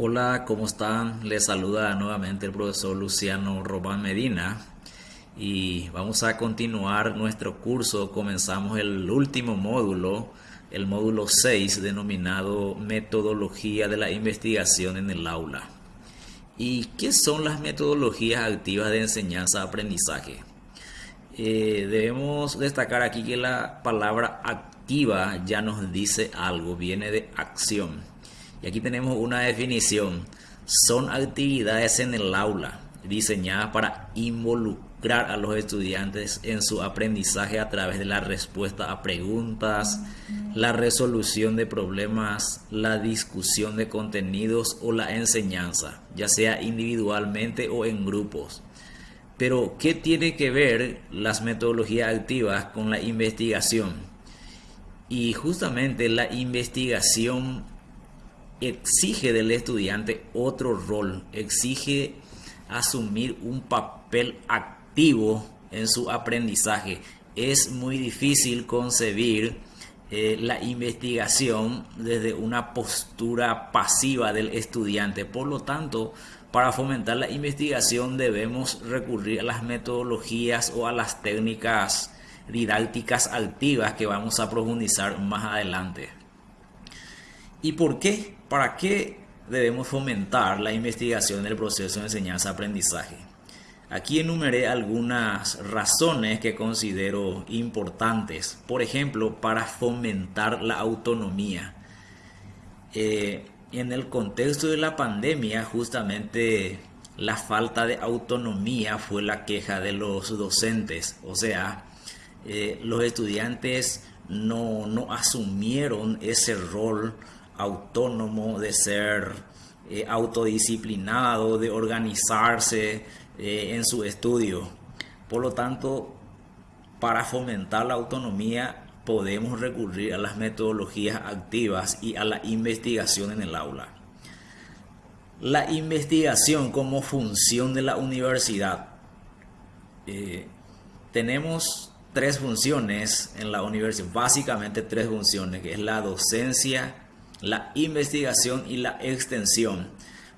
Hola, ¿cómo están? Les saluda nuevamente el profesor Luciano Román Medina y vamos a continuar nuestro curso. Comenzamos el último módulo, el módulo 6 denominado Metodología de la Investigación en el Aula. ¿Y qué son las metodologías activas de enseñanza-aprendizaje? Eh, debemos destacar aquí que la palabra activa ya nos dice algo, viene de acción y aquí tenemos una definición. Son actividades en el aula diseñadas para involucrar a los estudiantes en su aprendizaje a través de la respuesta a preguntas, la resolución de problemas, la discusión de contenidos o la enseñanza, ya sea individualmente o en grupos. Pero, ¿qué tiene que ver las metodologías activas con la investigación? Y justamente la investigación exige del estudiante otro rol, exige asumir un papel activo en su aprendizaje. Es muy difícil concebir eh, la investigación desde una postura pasiva del estudiante. Por lo tanto, para fomentar la investigación debemos recurrir a las metodologías o a las técnicas didácticas activas que vamos a profundizar más adelante. ¿Y por qué? ¿Para qué debemos fomentar la investigación del proceso de enseñanza-aprendizaje? Aquí enumeré algunas razones que considero importantes. Por ejemplo, para fomentar la autonomía. Eh, en el contexto de la pandemia, justamente la falta de autonomía fue la queja de los docentes. O sea, eh, los estudiantes no, no asumieron ese rol autónomo, de ser eh, autodisciplinado, de organizarse eh, en su estudio. Por lo tanto, para fomentar la autonomía podemos recurrir a las metodologías activas y a la investigación en el aula. La investigación como función de la universidad. Eh, tenemos tres funciones en la universidad, básicamente tres funciones, que es la docencia, la investigación y la extensión.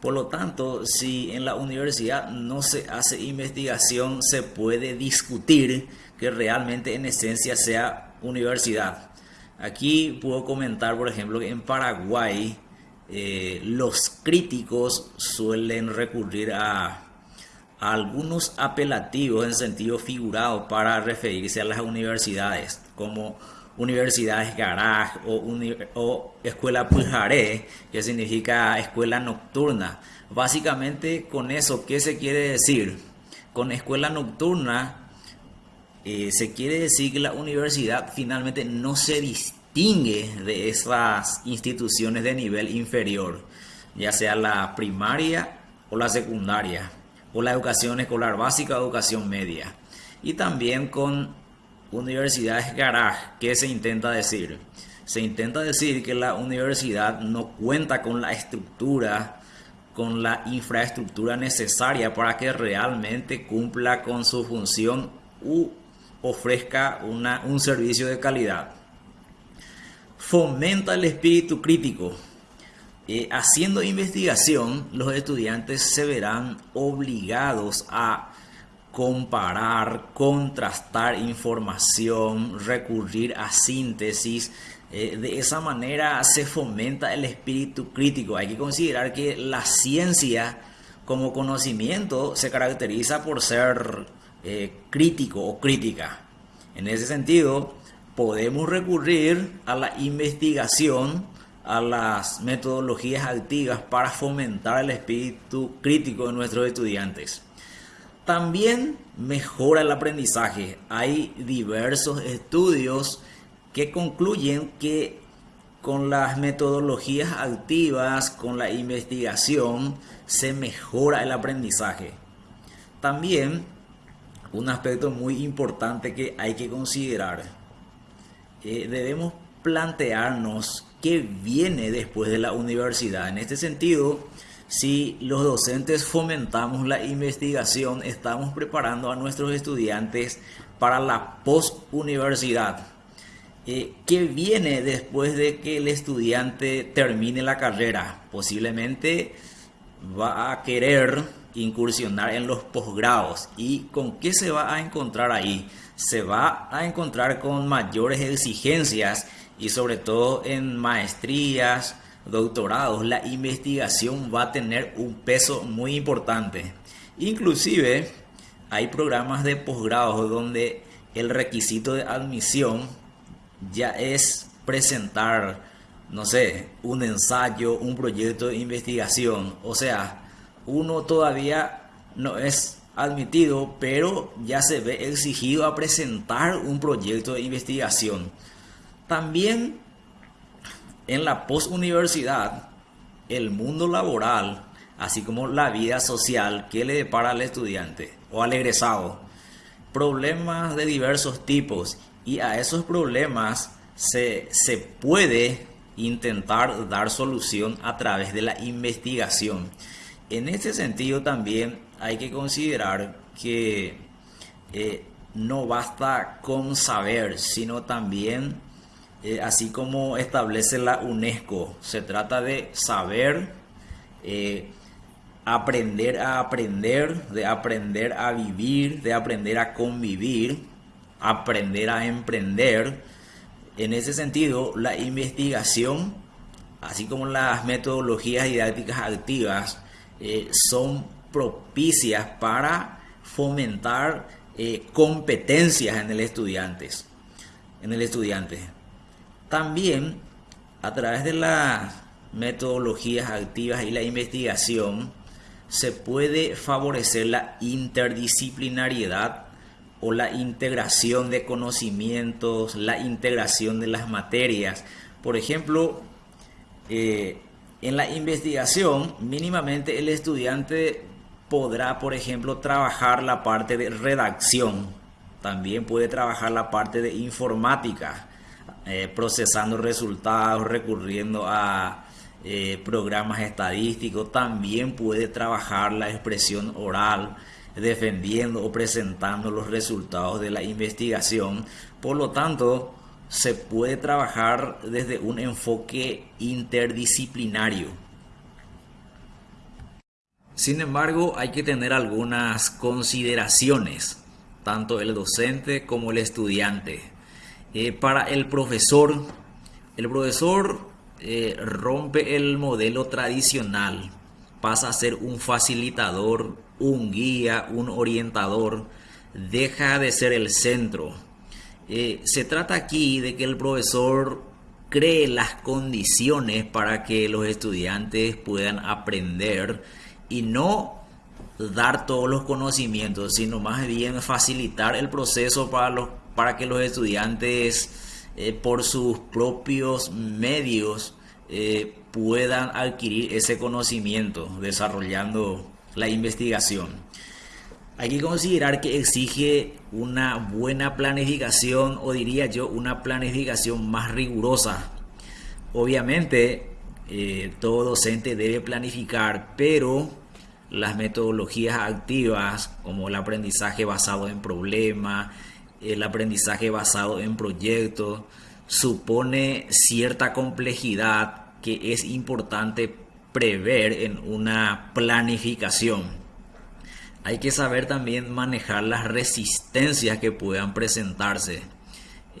Por lo tanto, si en la universidad no se hace investigación, se puede discutir que realmente en esencia sea universidad. Aquí puedo comentar, por ejemplo, que en Paraguay eh, los críticos suelen recurrir a, a, algunos apelativos en sentido figurado para referirse a las universidades, como universidades garage o, escuela pujaré, que significa escuela nocturna. Básicamente con eso, ¿qué se quiere decir? Con escuela nocturna eh, se quiere decir que la universidad finalmente no se distingue de esas instituciones de nivel inferior, ya sea la primaria o la secundaria, o la educación escolar básica o educación media. Y también con universidades garage, ¿qué se intenta decir? Se intenta decir que la universidad no cuenta con la estructura, con la infraestructura necesaria para que realmente cumpla con su función u ofrezca una, un servicio de calidad. Fomenta el espíritu crítico. Eh, haciendo investigación, los estudiantes se verán obligados a comparar, contrastar información, recurrir a síntesis. Eh, de esa manera se fomenta el espíritu crítico. Hay que considerar que la ciencia como conocimiento se caracteriza por ser eh, crítico o crítica. En ese sentido, podemos recurrir a la investigación, a las metodologías activas para fomentar el espíritu crítico de nuestros estudiantes. También mejora el aprendizaje. Hay diversos estudios que concluyen que con las metodologías activas, con la investigación, se mejora el aprendizaje. También un aspecto muy importante que hay que considerar. Eh, debemos plantearnos qué viene después de la universidad. En este sentido, si los docentes fomentamos la investigación, estamos preparando a nuestros estudiantes para la post-universidad. eh, ¿qué viene después de que el estudiante termine la carrera? Posiblemente va a querer incursionar en los posgrados. ¿Y con qué se va a encontrar ahí? Se va a encontrar con mayores exigencias y sobre todo en maestrías, doctorados, la investigación va a tener un peso muy importante. Inclusive hay programas de posgrado donde el requisito de admisión ya es presentar, no sé, un ensayo, un proyecto de investigación. O sea, uno todavía no es admitido, pero ya se ve exigido a presentar un proyecto de investigación. También en la postuniversidad, el mundo laboral, así como la vida social que le depara al estudiante o al egresado, problemas de diversos tipos y a esos problemas se, se puede intentar dar solución a través de la investigación. En este sentido también hay que considerar que eh, no basta con saber, sino también, eh, así como establece la UNESCO, se trata de saber, eh, aprender a aprender, de aprender a vivir, de aprender a convivir, aprender a emprender. En ese sentido, la investigación, así como las metodologías didácticas activas, eh, son propicias para fomentar competencias en el. En el estudiante. También a través de las metodologías activas y la investigación se puede favorecer la interdisciplinariedad o la integración de conocimientos, la integración de las materias. Por ejemplo, eh, en la investigación, mínimamente el estudiante podrá, por ejemplo, trabajar la parte de redacción. También puede trabajar la parte de informática, eh, procesando resultados, recurriendo a eh, programas estadísticos. También puede trabajar la expresión oral, defendiendo o presentando los resultados de la investigación. Por lo tanto, se puede trabajar desde un enfoque interdisciplinario. Sin embargo, hay que tener algunas consideraciones, tanto el docente como el estudiante. Eh, para el profesor, el profesor eh, rompe el modelo tradicional, pasa a ser un facilitador, un guía, un orientador, deja de ser el centro. Eh, se trata aquí de que el profesor cree las condiciones para que los estudiantes puedan aprender y no dar todos los conocimientos, sino más bien facilitar el proceso para, los, para que los estudiantes eh, por sus propios medios eh, puedan adquirir ese conocimiento desarrollando la investigación. Hay que considerar que exige una buena planificación o diría yo una planificación más rigurosa. Obviamente eh, todo docente debe planificar, pero las metodologías activas como el aprendizaje basado en problemas, el aprendizaje basado en proyectos, supone cierta complejidad que es importante prever en una planificación hay que saber también manejar las resistencias que puedan presentarse.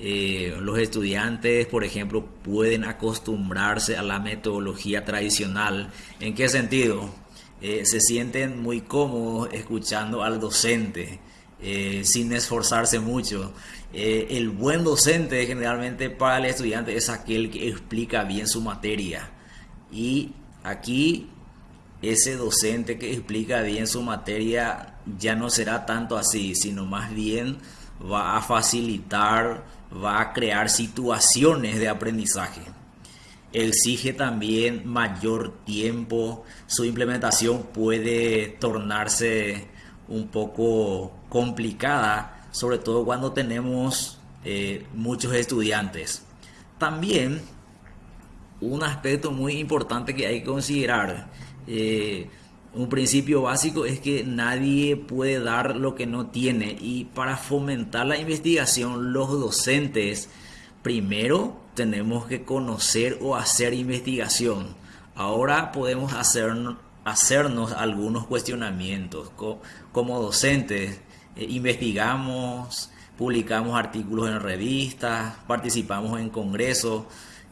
Eh, los estudiantes, por ejemplo, pueden acostumbrarse a la metodología tradicional. ¿En qué sentido? Eh, se sienten muy cómodos escuchando al docente eh, sin esforzarse mucho. el buen docente generalmente para el estudiante es aquel que explica bien su materia. Y aquí ese docente que explica bien su materia ya no será tanto así, sino más bien va a facilitar, va a crear situaciones de aprendizaje. Exige también mayor tiempo, su implementación puede tornarse un poco complicada, sobre todo cuando tenemos eh, muchos estudiantes. También un aspecto muy importante que hay que considerar eh, un principio básico es que nadie puede dar lo que no tiene y para fomentar la investigación los docentes primero tenemos que conocer o hacer investigación. Ahora podemos hacer, hacernos algunos cuestionamientos. Como docentes, eh, investigamos, publicamos artículos en revistas, participamos en congresos.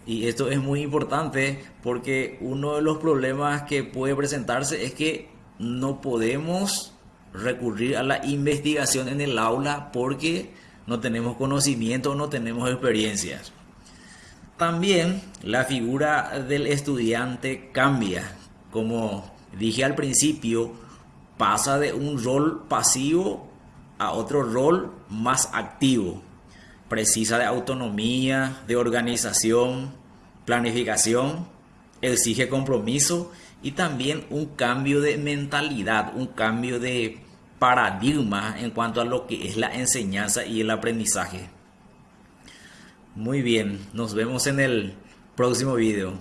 Y esto es muy importante porque uno de los problemas que puede presentarse es que no podemos recurrir a la investigación en el aula porque no tenemos conocimiento, no tenemos experiencias. También la figura del estudiante cambia. Como dije al principio, pasa de un rol pasivo a otro rol más activo. Precisa de autonomía, de organización, planificación, exige compromiso y también un cambio de mentalidad, un cambio de paradigma en cuanto a lo que es la enseñanza y el aprendizaje. Muy bien, nos vemos en el próximo video.